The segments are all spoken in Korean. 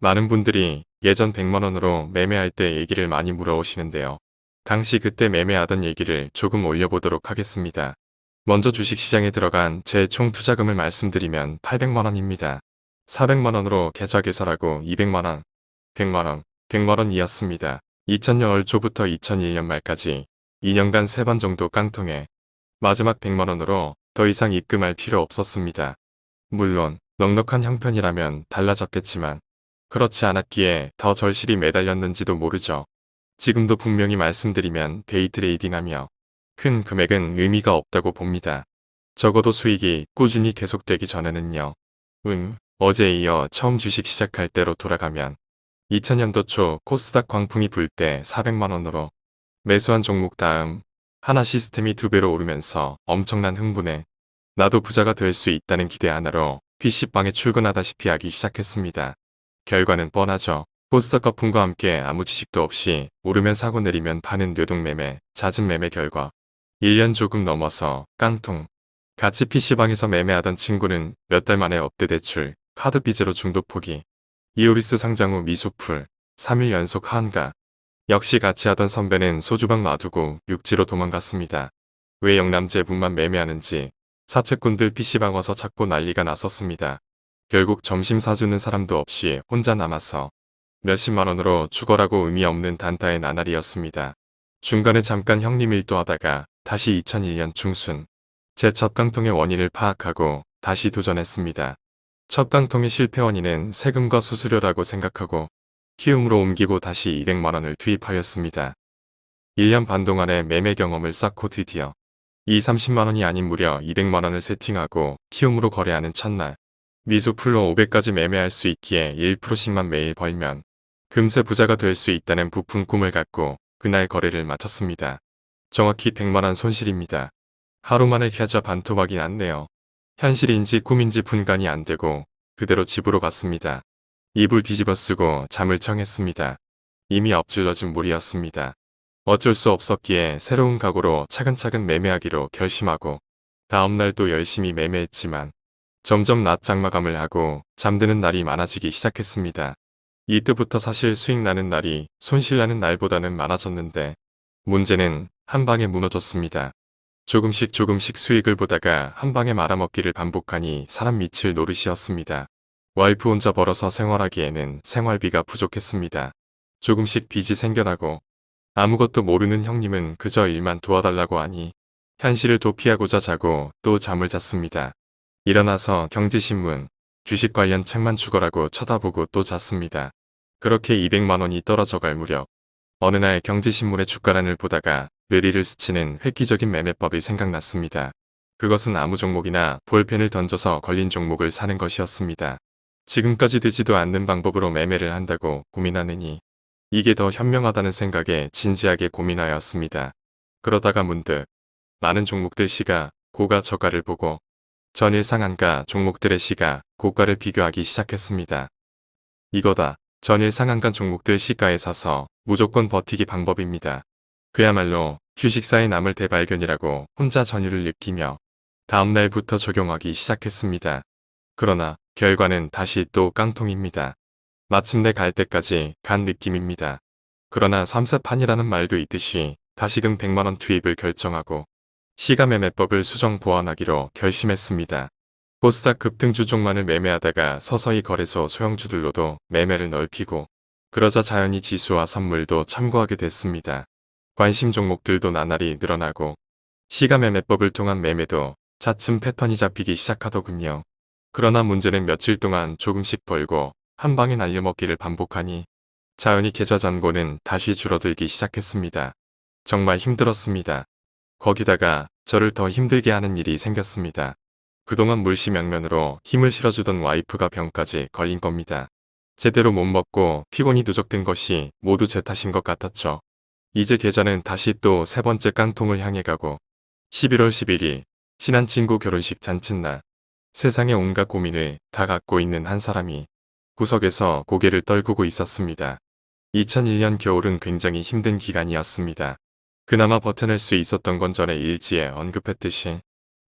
많은 분들이 예전 100만원으로 매매할 때 얘기를 많이 물어오시는데요. 당시 그때 매매하던 얘기를 조금 올려보도록 하겠습니다. 먼저 주식시장에 들어간 제 총 투자금을 말씀드리면 800만원입니다. 400만원으로 계좌 개설하고 200만원, 100만원, 100만원이었습니다. 2000년 초부터 2001년 말까지 2년간 3번 정도 깡통에 마지막 100만원으로 더 이상 입금할 필요 없었습니다. 물론 넉넉한 형편이라면 달라졌겠지만 그렇지 않았기에 더 절실히 매달렸는지도 모르죠. 지금도 분명히 말씀드리면 데이트레이딩하며 큰 금액은 의미가 없다고 봅니다. 적어도 수익이 꾸준히 계속되기 전에는요. 응, 어제에 이어 처음 주식 시작할 때로 돌아가면 2000년도 초 코스닥 광풍이 불 때 400만원으로 매수한 종목 다음 하나 시스템이 두 배로 오르면서 엄청난 흥분에 나도 부자가 될 수 있다는 기대 하나로 PC방에 출근하다시피 하기 시작했습니다. 결과는 뻔하죠. 코스닥 거품과 함께 아무 지식도 없이 오르면 사고 내리면 파는 뇌동매매, 잦은 매매 결과 1년 조금 넘어서 깡통. 같이 PC방에서 매매하던 친구는 몇 달 만에 업대 대출, 카드 빚으로 중독 포기. 이오리스 상장 후 미수풀, 3일 연속 한가. 역시 같이 하던 선배는 소주방 놔두고 육지로 도망갔습니다. 왜 영남제분만 매매하는지 사채꾼들 PC방 와서 찾고 난리가 났었습니다. 결국 점심 사주는 사람도 없이 혼자 남아서 몇십만 원으로 죽어라고 의미 없는 단타의 나날이었습니다. 중간에 잠깐 형님 일도 하다가 다시 2001년 중순 제 첫 깡통의 원인을 파악하고 다시 도전했습니다. 첫 깡통의 실패 원인은 세금과 수수료라고 생각하고 키움으로 옮기고 다시 200만원을 투입하였습니다. 1년 반 동안의 매매 경험을 쌓고 드디어 2, 30만원이 아닌 무려 200만원을 세팅하고 키움으로 거래하는 첫날 미수 풀로 500까지 매매할 수 있기에 1%씩만 매일 벌면 금세 부자가 될 수 있다는 부푼 꿈을 갖고 그날 거래를 마쳤습니다. 정확히 100만원 손실입니다. 하루 만에 계좌 반토막이 났네요. 현실인지 꿈인지 분간이 안되고 그대로 집으로 갔습니다. 이불 뒤집어 쓰고 잠을 청했습니다. 이미 엎질러진 물이었습니다. 어쩔 수 없었기에 새로운 각오로 차근차근 매매하기로 결심하고 다음날 또 열심히 매매했지만 점점 낮 장 마감을 하고 잠드는 날이 많아지기 시작했습니다. 이때부터 사실 수익 나는 날이 손실 나는 날보다는 많아졌는데 문제는 한 방에 무너졌습니다. 조금씩 조금씩 수익을 보다가 한 방에 말아먹기를 반복하니 사람 미칠 노릇이었습니다. 와이프 혼자 벌어서 생활하기에는 생활비가 부족했습니다. 조금씩 빚이 생겨나고 아무것도 모르는 형님은 그저 일만 도와달라고 하니 현실을 도피하고자 자고 또 잠을 잤습니다. 일어나서 경제신문, 주식 관련 책만 죽어라고 쳐다보고 또 잤습니다. 그렇게 200만원이 떨어져갈 무렵 어느 날 경제신문의 주가란을 보다가 뇌리를 스치는 획기적인 매매법이 생각났습니다. 그것은 아무 종목이나 볼펜을 던져서 걸린 종목을 사는 것이었습니다. 지금까지 되지도 않는 방법으로 매매를 한다고 고민하느니 이게 더 현명하다는 생각에 진지하게 고민하였습니다. 그러다가 문득 많은 종목들 시가 고가 저가를 보고 전일 상한가 종목들의 시가 고가를 비교하기 시작했습니다. 이거다. 전일 상한가 종목들 시가에 사서 무조건 버티기 방법입니다. 그야말로 주식사의 남을 대발견이라고 혼자 전율을 느끼며 다음날부터 적용하기 시작했습니다. 그러나 결과는 다시 또 깡통입니다. 마침내 갈 때까지 간 느낌입니다. 그러나 삼세판이라는 말도 있듯이 다시금 100만원 투입을 결정하고 시가매매법을 수정 보완하기로 결심했습니다. 코스닥 급등주 종만을 매매하다가 서서히 거래소 소형주들로도 매매를 넓히고 그러자 자연히 지수와 선물도 참고하게 됐습니다. 관심 종목들도 나날이 늘어나고 시가매매법을 통한 매매도 차츰 패턴이 잡히기 시작하더군요. 그러나 문제는 며칠 동안 조금씩 벌고 한 방에 날려먹기를 반복하니 자연히 계좌 잔고는 다시 줄어들기 시작했습니다. 정말 힘들었습니다. 거기다가 저를 더 힘들게 하는 일이 생겼습니다. 그동안 물시명면으로 힘을 실어주던 와이프가 병까지 걸린 겁니다. 제대로 못 먹고 피곤이 누적된 것이 모두 제 탓인 것 같았죠. 이제 계좌는 다시 또 세 번째 깡통을 향해 가고 11월 11일 친한 친구 결혼식 잔칫날 세상의 온갖 고민을 다 갖고 있는 한 사람이 구석에서 고개를 떨구고 있었습니다. 2001년 겨울은 굉장히 힘든 기간이었습니다. 그나마 버텨낼 수 있었던 건 전에 일지에 언급했듯이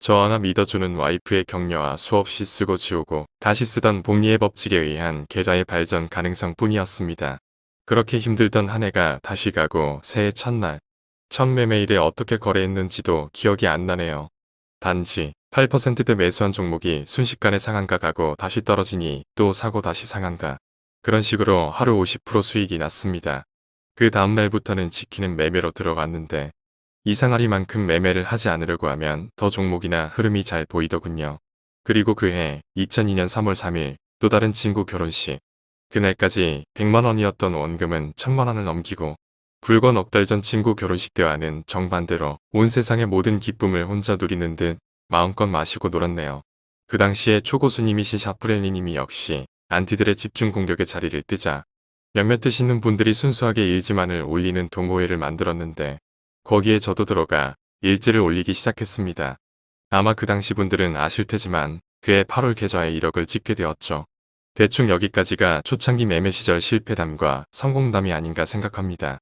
저 하나 믿어주는 와이프의 격려와 수없이 쓰고 지우고 다시 쓰던 복리의 법칙에 의한 계좌의 발전 가능성 뿐이었습니다. 그렇게 힘들던 한 해가 다시 가고 새해 첫날 첫 매매일에 어떻게 거래했는지도 기억이 안 나네요. 단지 8%대 매수한 종목이 순식간에 상한가 가고 다시 떨어지니 또 사고 다시 상한가. 그런 식으로 하루 50% 수익이 났습니다. 그 다음날부터는 지키는 매매로 들어갔는데 이상하리만큼 매매를 하지 않으려고 하면 더 종목이나 흐름이 잘 보이더군요. 그리고 그해 2002년 3월 3일 또 다른 친구 결혼식. 그날까지 100만원이었던 원금은 1000만원을 넘기고 불과 넉 달 전 친구 결혼식 때와는 정반대로 온 세상의 모든 기쁨을 혼자 누리는 듯 마음껏 마시고 놀았네요. 그 당시에 초고수님이신 샤프렐리님이 역시 안티들의 집중 공격의 자리를 뜨자 몇몇 드시는 분들이 순수하게 일지만을 올리는 동호회를 만들었는데 거기에 저도 들어가 일지를 올리기 시작했습니다. 아마 그 당시 분들은 아실 테지만 그해 8월 계좌에 1억을 찍게 되었죠. 대충 여기까지가 초창기 매매 시절 실패담과 성공담이 아닌가 생각합니다.